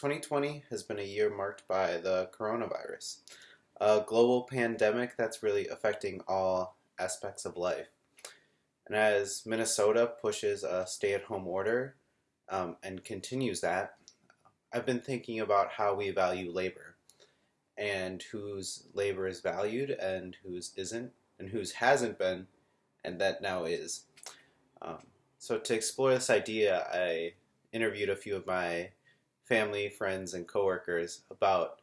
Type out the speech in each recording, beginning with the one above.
2020 has been a year marked by the coronavirus, a global pandemic that's really affecting all aspects of life. And as Minnesota pushes a stay at home order um, and continues that, I've been thinking about how we value labor and whose labor is valued and whose isn't, and whose hasn't been and that now is. Um, so, to explore this idea, I interviewed a few of my family, friends, and coworkers about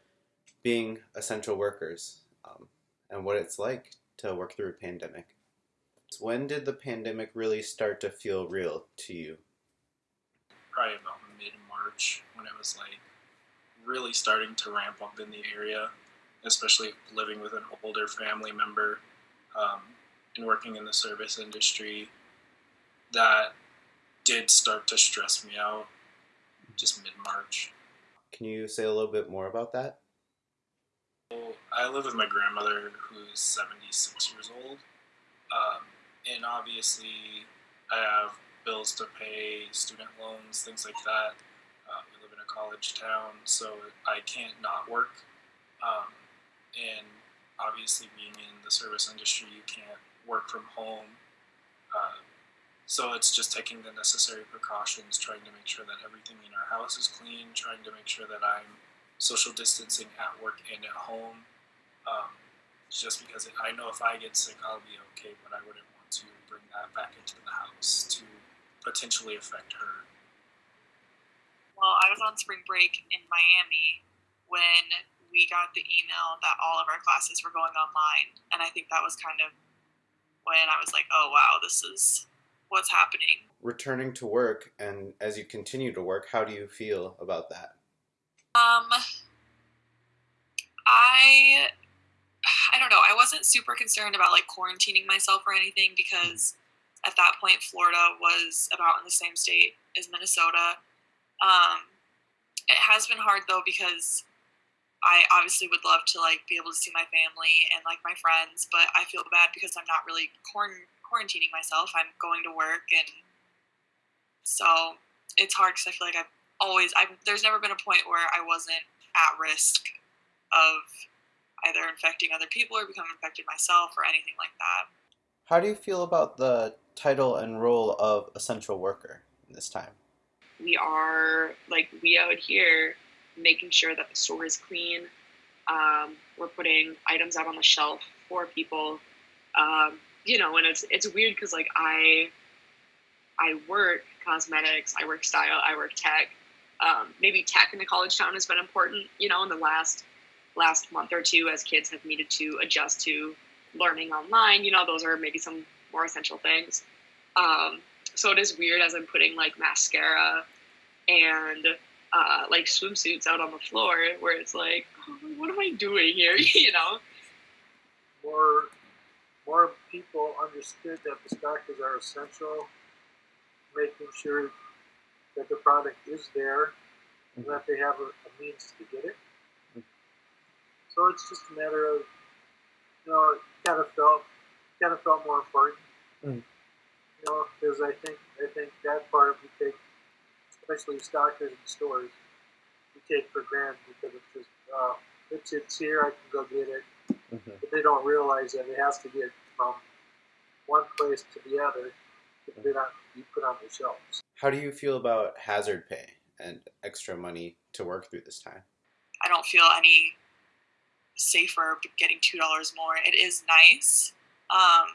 being essential workers um, and what it's like to work through a pandemic. When did the pandemic really start to feel real to you? Probably about mid March when it was like really starting to ramp up in the area, especially living with an older family member um, and working in the service industry. That did start to stress me out just mid March. Can you say a little bit more about that? Well, I live with my grandmother who's 76 years old. Um, and obviously, I have bills to pay, student loans, things like that. Uh, we live in a college town, so I can't not work. Um, and obviously, being in the service industry, you can't work from home. So it's just taking the necessary precautions, trying to make sure that everything in our house is clean, trying to make sure that I'm social distancing at work and at home. Um, just because it, I know if I get sick, I'll be okay, but I wouldn't want to bring that back into the house to potentially affect her. Well, I was on spring break in Miami when we got the email that all of our classes were going online, and I think that was kind of when I was like, "Oh wow, this is what's happening. Returning to work and as you continue to work, how do you feel about that? Um, I, I don't know. I wasn't super concerned about like quarantining myself or anything because at that point Florida was about in the same state as Minnesota. Um, it has been hard though because I obviously would love to like be able to see my family and like my friends, but I feel bad because I'm not really quarant- quarantining myself. I'm going to work, and so it's hard because I feel like I've always. I've, there's never been a point where I wasn't at risk of either infecting other people or becoming infected myself or anything like that. How do you feel about the title and role of essential worker in this time? We are like we out here making sure that the store is clean. Um, we're putting items out on the shelf for people. Um, you know, and it's it's weird because like I I work cosmetics, I work style, I work tech. Um, maybe tech in the college town has been important, you know, in the last last month or two as kids have needed to adjust to learning online. You know, those are maybe some more essential things. Um, so it is weird as I'm putting like mascara and uh, like swimsuits out on the floor where it's like, oh, what am I doing here? you know? More more people understood that the stockers are essential, making sure that the product is there and that they have a, a means to get it. So it's just a matter of, you know, it kind of felt, kind of felt more important. Mm. You know, because I think, I think that part we take, especially stockers in stores, we take for granted because it's just, uh, it's, it's here, I can go get it. But they don't realize that it has to get from one place to the other to be, on, be put on the shelves. How do you feel about hazard pay and extra money to work through this time? I don't feel any safer getting two dollars more. It is nice um,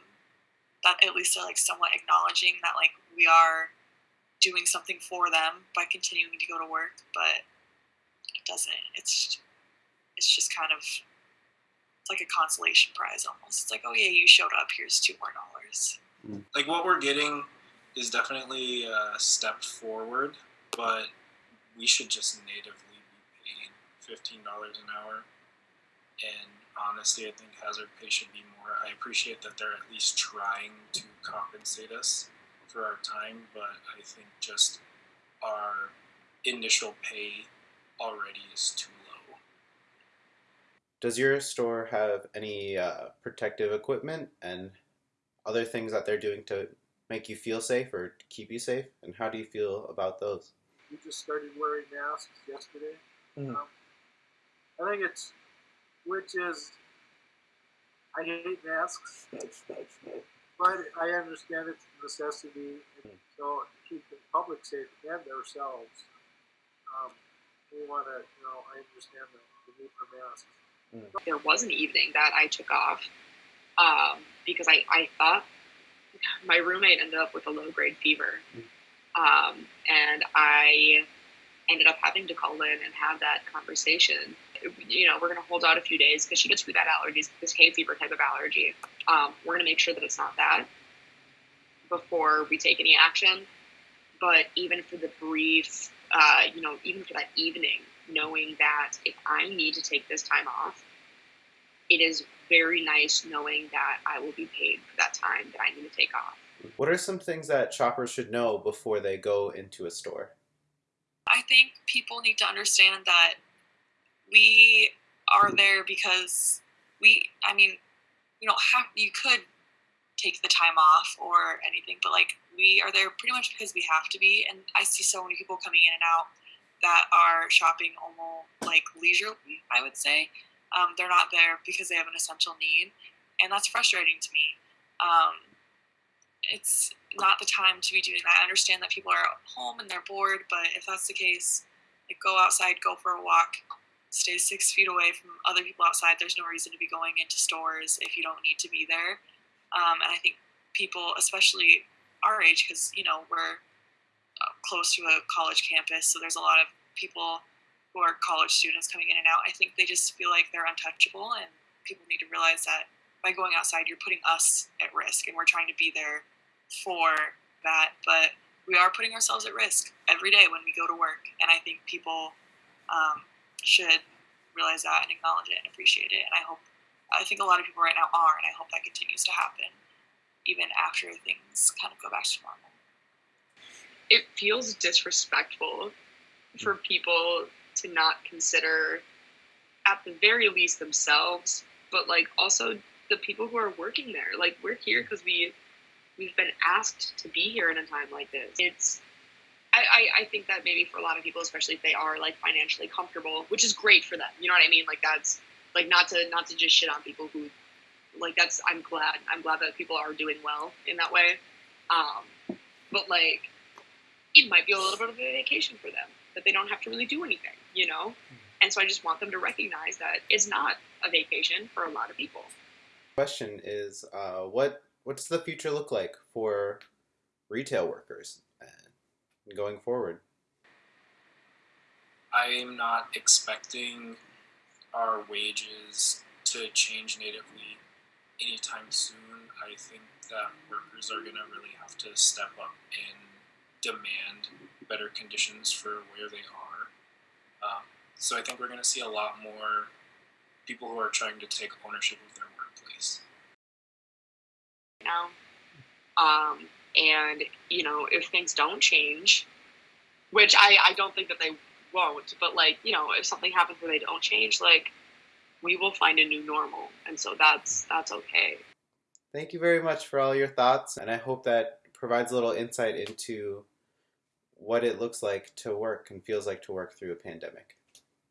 that at least they're like somewhat acknowledging that like we are doing something for them by continuing to go to work, but it doesn't. It's it's just kind of it's like a consolation prize almost. It's like, oh yeah, you showed up. Here's two more dollars. Mm. Like what we're getting is definitely a step forward, but we should just natively be paying fifteen dollars an hour. And honestly, I think hazard pay should be more. I appreciate that they're at least trying to compensate us for our time, but I think just our initial pay already is too does your store have any uh, protective equipment and other things that they're doing to make you feel safe or keep you safe? And how do you feel about those? We just started wearing masks yesterday. Mhm. Um, I think it's, which is, I hate masks, but I understand it's a necessity. And so to keep the public safe and ourselves, um, we want to, you know, I understand the, the need for masks. There was an evening that I took off um, because I, I thought my roommate ended up with a low grade fever. Um, and I ended up having to call in and have that conversation. You know, we're going to hold out a few days because she gets really bad allergies, this hay fever type of allergy. Um, we're going to make sure that it's not that before we take any action. But even for the brief, uh, you know, even for that evening, knowing that if I need to take this time off, it is very nice knowing that I will be paid for that time that I need to take off. What are some things that shoppers should know before they go into a store? I think people need to understand that we are there because we, I mean, you don't have, you could take the time off or anything, but like we are there pretty much because we have to be. And I see so many people coming in and out that are shopping almost like leisurely, I would say. Um, they're not there because they have an essential need. And that's frustrating to me. Um, it's not the time to be doing that. I understand that people are at home and they're bored, but if that's the case, like go outside, go for a walk, stay six feet away from other people outside. There's no reason to be going into stores if you don't need to be there. Um, and I think people, especially our age, because you know we're uh, close to a college campus, so there's a lot of people who are college students coming in and out. I think they just feel like they're untouchable, and people need to realize that by going outside, you're putting us at risk, and we're trying to be there for that. But we are putting ourselves at risk every day when we go to work, and I think people um, should realize that and acknowledge it and appreciate it. And I hope, I think a lot of people right now are, and I hope that continues to happen even after things kind of go back to normal. It feels disrespectful for people to not consider, at the very least, themselves, but like also the people who are working there. Like we're here because we we've been asked to be here in a time like this. It's I, I, I think that maybe for a lot of people, especially if they are like financially comfortable, which is great for them. You know what I mean? Like that's like not to not to just shit on people who like that's I'm glad. I'm glad that people are doing well in that way. Um, but like it might be a little bit of a vacation for them that they don't have to really do anything, you know? And so I just want them to recognize that it's not a vacation for a lot of people. Question is, uh, what what's the future look like for retail workers going forward? I am not expecting our wages to change natively anytime soon. I think that workers are going to really have to step up and demand better conditions for where they are. Um, so I think we're going to see a lot more people who are trying to take ownership of their workplace. now. Um, and you know, if things don't change, which I, I don't think that they won't, but like, you know, if something happens where they don't change, like we will find a new normal. And so that's that's okay. Thank you very much for all your thoughts, and I hope that provides a little insight into what it looks like to work and feels like to work through a pandemic.